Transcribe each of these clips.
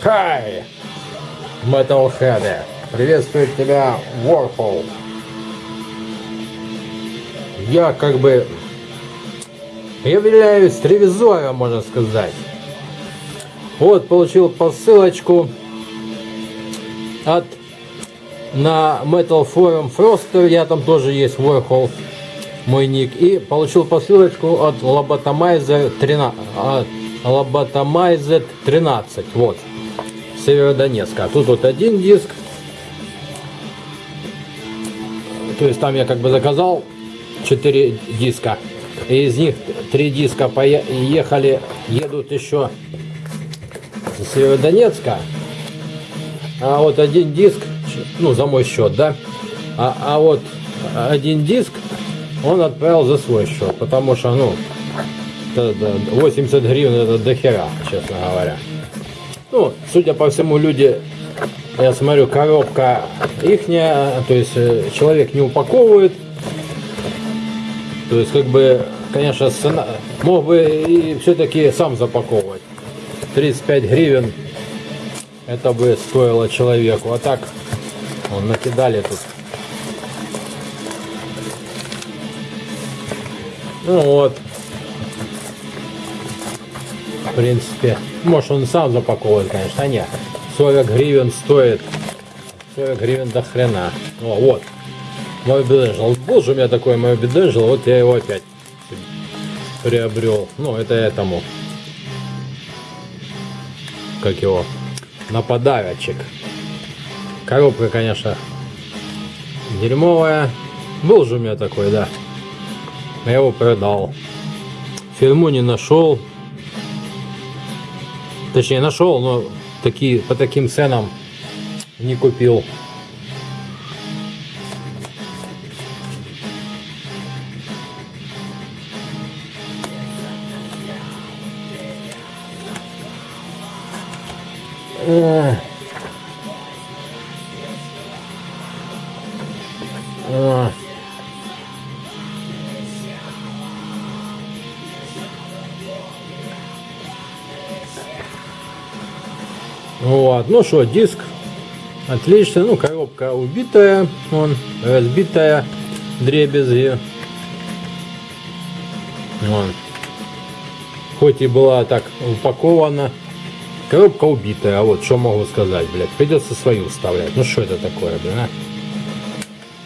Хай! Metalhead! Приветствует тебя Warhol! Я как бы являюсь ревизором, можно сказать. Вот, получил посылочку от на Metal Forum Froster, я там тоже есть Warhol, мой ник, и получил посылочку от Lobotomizer 13, от Lobotomizer 13, вот, Северодонецка. Тут вот один диск, то есть там я как бы заказал 4 диска, и из них 3 диска поехали, едут еще с Северодонецка, а вот один диск ну, за мой счет, да. А, а вот один диск он отправил за свой счет, потому что, ну, 80 гривен это дохера, честно говоря. Ну, судя по всему, люди, я смотрю, коробка ихняя, то есть э, человек не упаковывает. То есть, как бы, конечно, цена, мог бы и все-таки сам запаковывать. 35 гривен это бы стоило человеку. А так Вон накидали тут. Ну вот. Принципе. Может он сам запаковывает, конечно. А нет. 40 гривен стоит. 40 гривен до хрена. О, вот. Мой беденжел. Был же у меня такой мой беденжел. Вот я его опять приобрел. Ну, это этому. Как его? Нападавочек. Коробка, конечно, дерьмовая. Был же у меня такой, да. Я его продал. Фирму не нашел. Точнее, нашел, но такие, по таким ценам не купил. Ugh. Вот, ну что, диск отлично, ну коробка убитая, он разбитая, дребезги. Вон. Хоть и была так упакована, коробка убитая, а вот что могу сказать, блядь, придется свою вставлять. Ну что это такое, блин, а?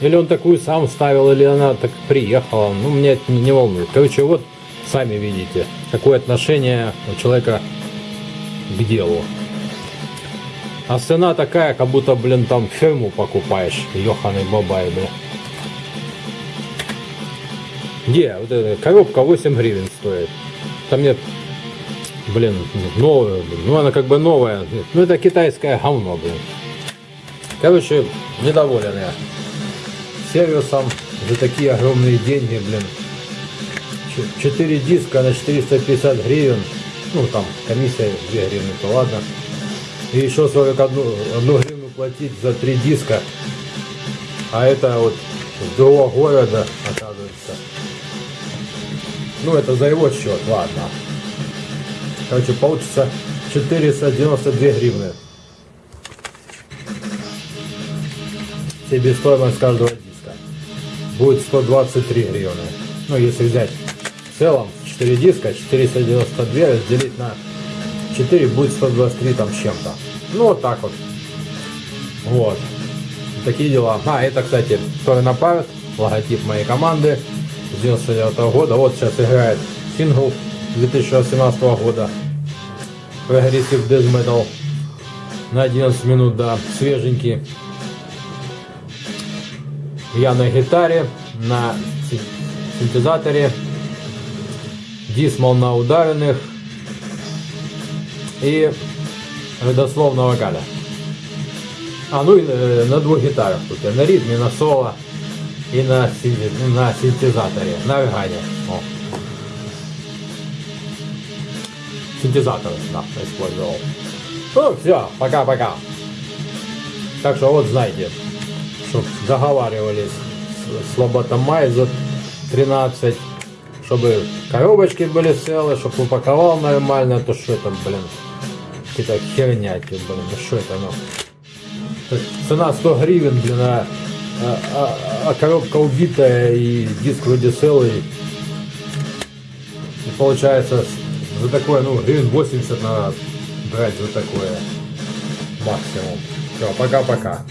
Или он такую сам ставил, или она так приехала. Ну, меня это не волнует. Короче, вот сами видите, какое отношение у человека к делу. А цена такая, как будто, блин, там ферму покупаешь. Ёханый бабай, блин. Где? Вот эта коробка 8 гривен стоит. Там нет, блин, новая, блин. Ну, она как бы новая. Ну, это китайское говно, блин. Короче, недоволен я сервисом за такие огромные деньги, блин. 4 диска на 450 гривен. Ну, там комиссия 2 гривны, то ладно. И еще 41 одну гривну платить за 3 диска. А это вот с другого города, оказывается. Ну, это за его счет, ладно. Короче, получится 492 гривны. Себестоимость каждого будет 123 гривны. Ну, если взять в целом 4 диска, 492 разделить на 4 будет 123 там чем-то. Ну, вот так вот. Вот. Такие дела. А, это, кстати, Sorry Napart, логотип моей команды с 99 -го года. Вот сейчас играет сингл 2018 года. Progressive Death Metal на 11 минут, да, свеженький. Я на гитаре, на синтезаторе, дисмал на ударенных и родословно вокаля. А, ну и на двух гитарах тут. На ритме, на соло и на, на синтезаторе, на органе. О. Синтезатор, да, использовал. Ну, все, пока-пока. Так что вот знаете чтобы договаривались с Лоботомайза 13, чтобы коробочки были целые, чтобы упаковал нормально, то что там, блин. Какая-то херня, типа, блин, ну что это, ну? Цена 100 гривен, блин, а, а, а- а коробка убитая и диск вроде целый. И получается, за такое, ну, гривен 80 надо брать за такое максимум. Все, пока-пока.